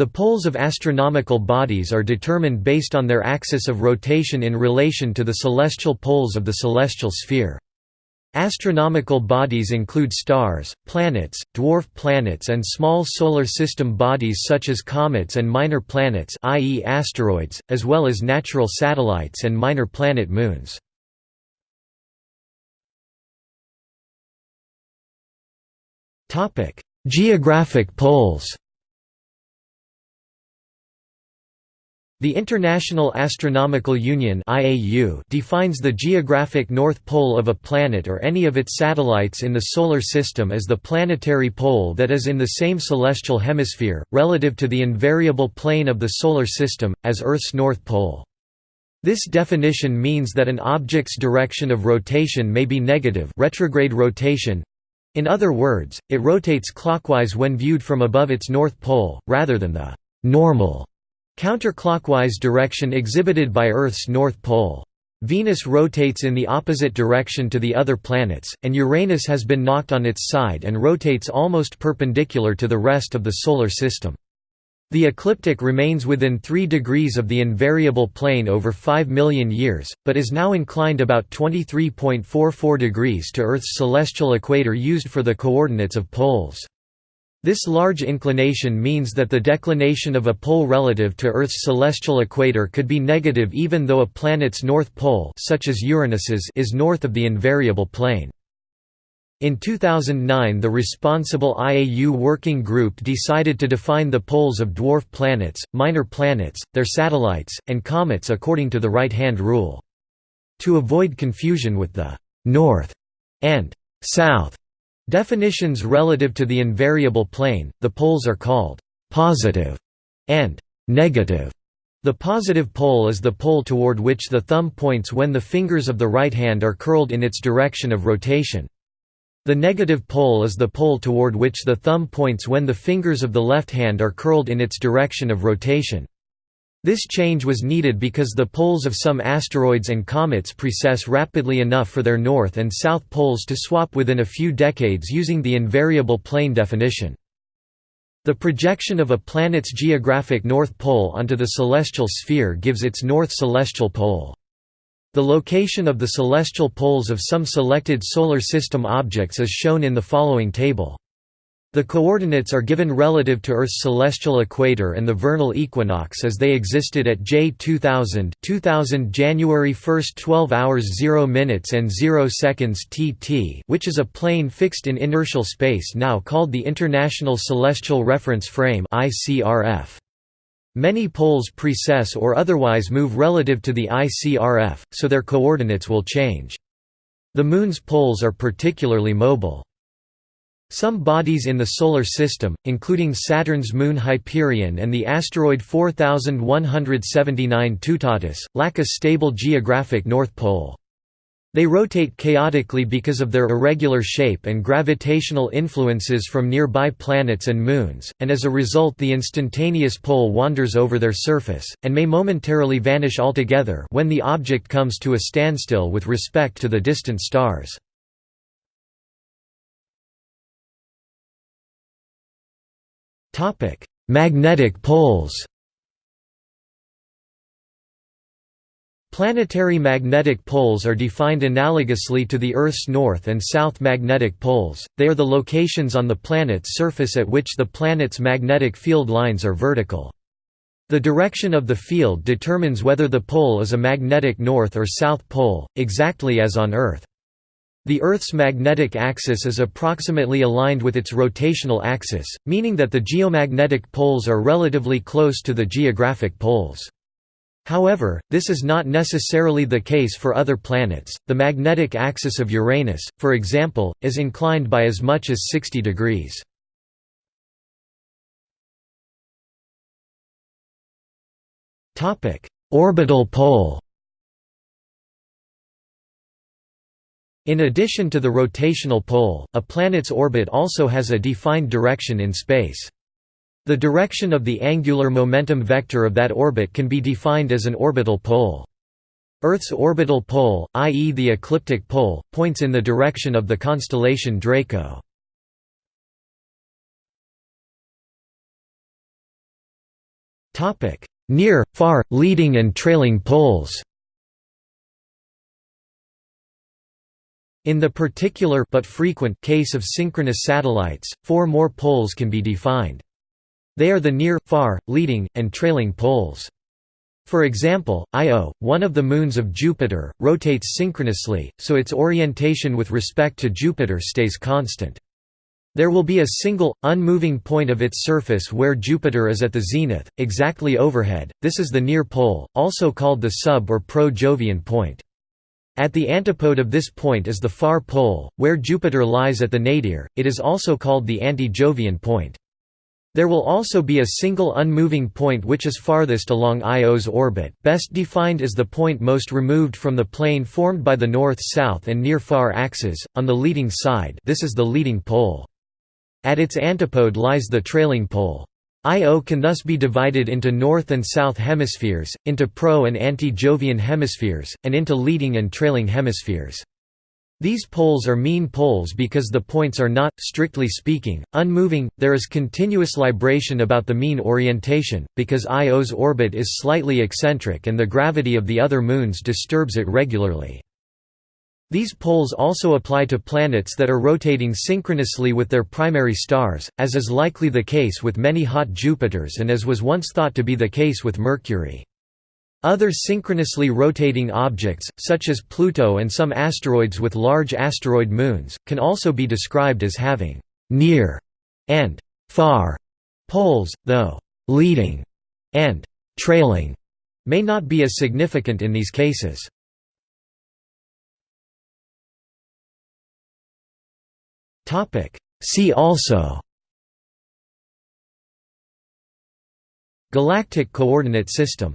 The poles of astronomical bodies are determined based on their axis of rotation in relation to the celestial poles of the celestial sphere. Astronomical bodies include stars, planets, dwarf planets and small solar system bodies such as comets and minor planets i.e. asteroids, as well as natural satellites and minor planet moons. Geographic poles The International Astronomical Union defines the geographic north pole of a planet or any of its satellites in the Solar System as the planetary pole that is in the same celestial hemisphere, relative to the invariable plane of the Solar System, as Earth's north pole. This definition means that an object's direction of rotation may be negative retrograde rotation, in other words, it rotates clockwise when viewed from above its north pole, rather than the normal Counterclockwise direction exhibited by Earth's north pole. Venus rotates in the opposite direction to the other planets, and Uranus has been knocked on its side and rotates almost perpendicular to the rest of the Solar System. The ecliptic remains within 3 degrees of the invariable plane over 5 million years, but is now inclined about 23.44 degrees to Earth's celestial equator used for the coordinates of poles. This large inclination means that the declination of a pole relative to Earth's celestial equator could be negative even though a planet's north pole such as Uranus's is north of the invariable plane. In 2009 the responsible IAU working group decided to define the poles of dwarf planets, minor planets, their satellites, and comets according to the right-hand rule. To avoid confusion with the «north» and «south» Definitions relative to the invariable plane, the poles are called «positive» and «negative». The positive pole is the pole toward which the thumb points when the fingers of the right hand are curled in its direction of rotation. The negative pole is the pole toward which the thumb points when the fingers of the left hand are curled in its direction of rotation. This change was needed because the poles of some asteroids and comets precess rapidly enough for their north and south poles to swap within a few decades using the invariable plane definition. The projection of a planet's geographic north pole onto the celestial sphere gives its north celestial pole. The location of the celestial poles of some selected Solar System objects is shown in the following table. The coordinates are given relative to Earth's celestial equator and the vernal equinox as they existed at J 2000, 2000 January 1, 12 hours 0 minutes and 0 seconds TT, which is a plane fixed in inertial space now called the International Celestial Reference Frame (ICRF). Many poles precess or otherwise move relative to the ICRF, so their coordinates will change. The Moon's poles are particularly mobile. Some bodies in the Solar System, including Saturn's moon Hyperion and the asteroid 4179 Toutatis, lack a stable geographic north pole. They rotate chaotically because of their irregular shape and gravitational influences from nearby planets and moons, and as a result the instantaneous pole wanders over their surface, and may momentarily vanish altogether when the object comes to a standstill with respect to the distant stars. Topic: Magnetic poles. Planetary magnetic poles are defined analogously to the Earth's north and south magnetic poles. They are the locations on the planet's surface at which the planet's magnetic field lines are vertical. The direction of the field determines whether the pole is a magnetic north or south pole, exactly as on Earth. The Earth's magnetic axis is approximately aligned with its rotational axis, meaning that the geomagnetic poles are relatively close to the geographic poles. However, this is not necessarily the case for other planets. The magnetic axis of Uranus, for example, is inclined by as much as 60 degrees. Topic: Orbital pole. In addition to the rotational pole, a planet's orbit also has a defined direction in space. The direction of the angular momentum vector of that orbit can be defined as an orbital pole. Earth's orbital pole, i.e. the ecliptic pole, points in the direction of the constellation Draco. Near, far, leading and trailing poles In the particular but frequent case of synchronous satellites, four more poles can be defined. They are the near, far, leading, and trailing poles. For example, Io, one of the moons of Jupiter, rotates synchronously, so its orientation with respect to Jupiter stays constant. There will be a single, unmoving point of its surface where Jupiter is at the zenith, exactly overhead, this is the near pole, also called the sub- or pro-Jovian point. At the antipode of this point is the far pole, where Jupiter lies at the nadir, it is also called the anti-Jovian point. There will also be a single unmoving point which is farthest along Io's orbit, best defined as the point most removed from the plane formed by the north-south and near-far axes, on the leading side this is the leading pole. At its antipode lies the trailing pole. Io can thus be divided into north and south hemispheres, into pro- and anti-Jovian hemispheres, and into leading and trailing hemispheres. These poles are mean poles because the points are not, strictly speaking, unmoving, there is continuous libration about the mean orientation, because Io's orbit is slightly eccentric and the gravity of the other moons disturbs it regularly. These poles also apply to planets that are rotating synchronously with their primary stars, as is likely the case with many hot Jupiters and as was once thought to be the case with Mercury. Other synchronously rotating objects, such as Pluto and some asteroids with large asteroid moons, can also be described as having «near» and «far» poles, though «leading» and «trailing» may not be as significant in these cases. See also Galactic coordinate system